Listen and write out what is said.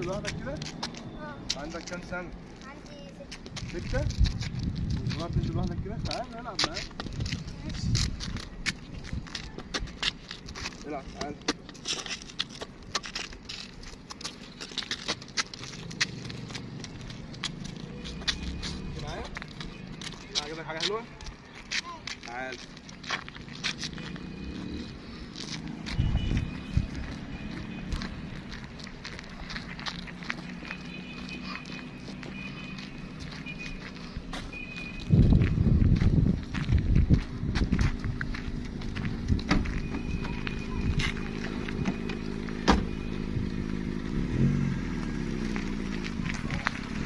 لوحدك كده آه عندك كام سنة عندي ست ستة وصغير تنزل لوحدك كده تعال نلعب معاك ماشي العب تعال معايا عجبك حاجة حلوة تعال